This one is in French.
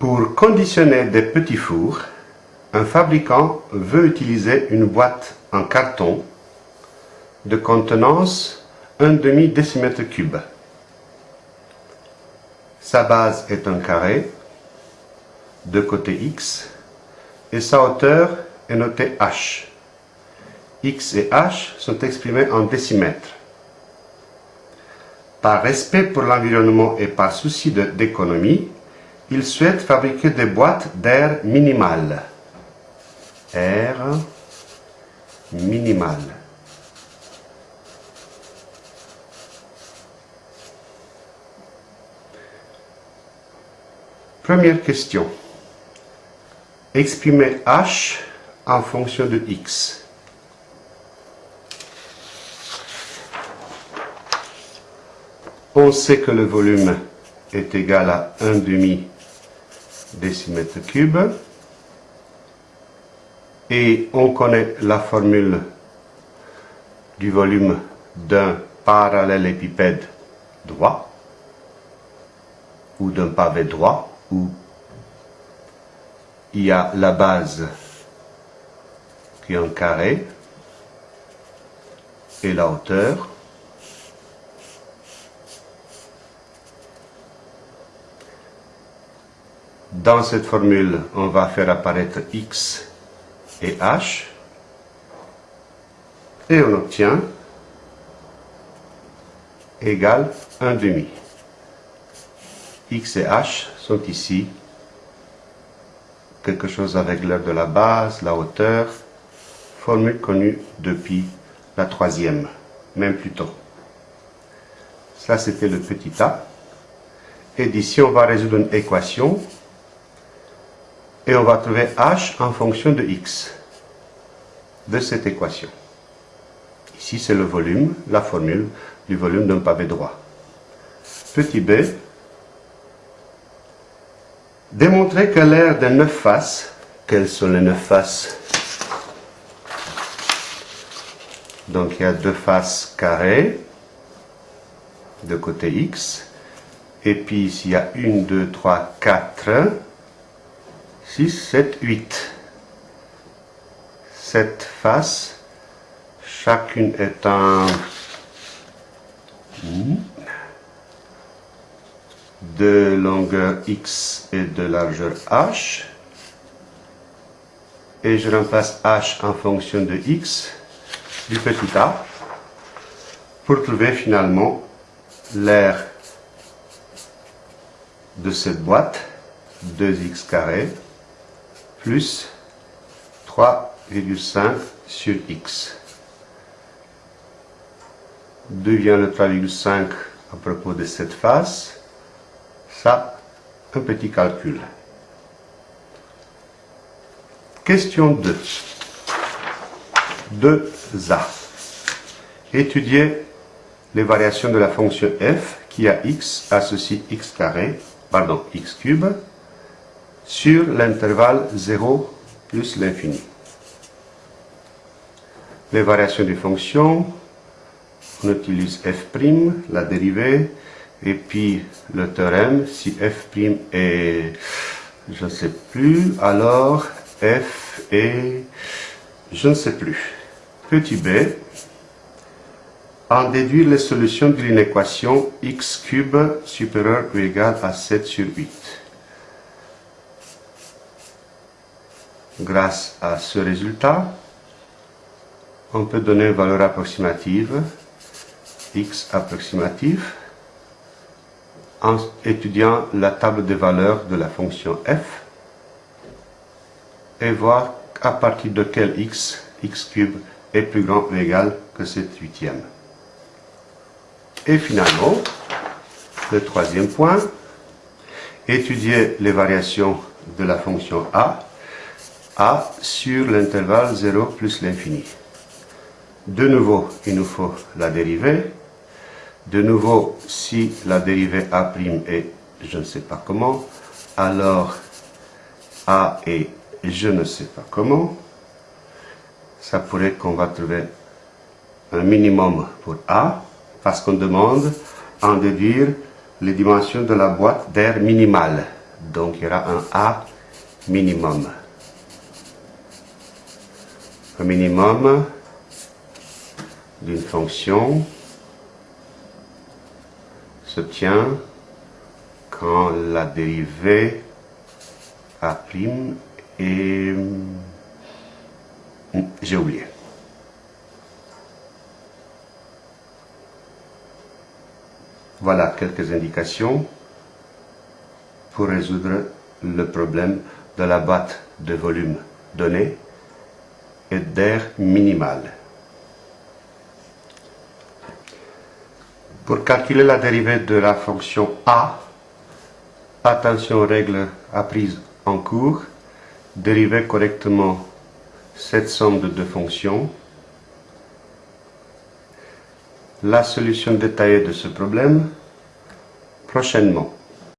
Pour conditionner des petits fours, un fabricant veut utiliser une boîte en carton de contenance 1 demi décimètre cube. Sa base est un carré de côté x et sa hauteur est notée h. x et h sont exprimés en décimètres. Par respect pour l'environnement et par souci d'économie, il souhaite fabriquer des boîtes d'air minimales. Air minimal. Première question. Exprimer h en fonction de x. On sait que le volume est égal à 1 demi décimètre cube. Et on connaît la formule du volume d'un parallélépipède droit ou d'un pavé droit où il y a la base qui est un carré et la hauteur Dans cette formule, on va faire apparaître x et h et on obtient égal 1 demi. x et h sont ici quelque chose avec l'heure de la base, la hauteur, formule connue depuis la troisième, même plus tôt. Ça, c'était le petit a. Et d'ici, on va résoudre une équation et on va trouver h en fonction de x de cette équation. Ici, c'est le volume, la formule du volume d'un pavé droit. Petit b, démontrer que l'air de neuf faces, quelles sont les neuf faces? Donc il y a deux faces carrées de côté x, et puis ici il y a une, deux, trois, quatre, 6, 7, 8. Sept faces, chacune étant de longueur x et de largeur h. Et je remplace h en fonction de x du petit a pour trouver finalement l'air de cette boîte 2x carré plus 3,5 sur x. D'où vient le 3,5 à propos de cette face Ça, un petit calcul. Question 2. 2a. Étudier les variations de la fonction f qui a x associe x carré, pardon, x cube, sur l'intervalle 0 plus l'infini. Les variations des fonctions, on utilise f', la dérivée, et puis le théorème, si f' est, je ne sais plus, alors f est, je ne sais plus. Petit b, en déduire les solutions d'une équation x cube supérieure ou égale à 7 sur 8. Grâce à ce résultat, on peut donner une valeur approximative, x approximatif, en étudiant la table des valeurs de la fonction f et voir à partir de quel x, x cube, est plus grand ou égal que cette huitième. Et finalement, le troisième point, étudier les variations de la fonction a a sur l'intervalle 0 plus l'infini. De nouveau, il nous faut la dérivée. De nouveau, si la dérivée A' est je ne sais pas comment, alors A est je ne sais pas comment, ça pourrait qu'on va trouver un minimum pour A, parce qu'on demande en déduire les dimensions de la boîte d'air minimale Donc il y aura un A minimum. Un minimum d'une fonction s'obtient quand la dérivée A' est... Hmm, j'ai oublié. Voilà quelques indications pour résoudre le problème de la boîte de volume donné et d'air minimal. Pour calculer la dérivée de la fonction a, attention aux règles apprises en cours, dériver correctement cette somme de deux fonctions la solution détaillée de ce problème prochainement.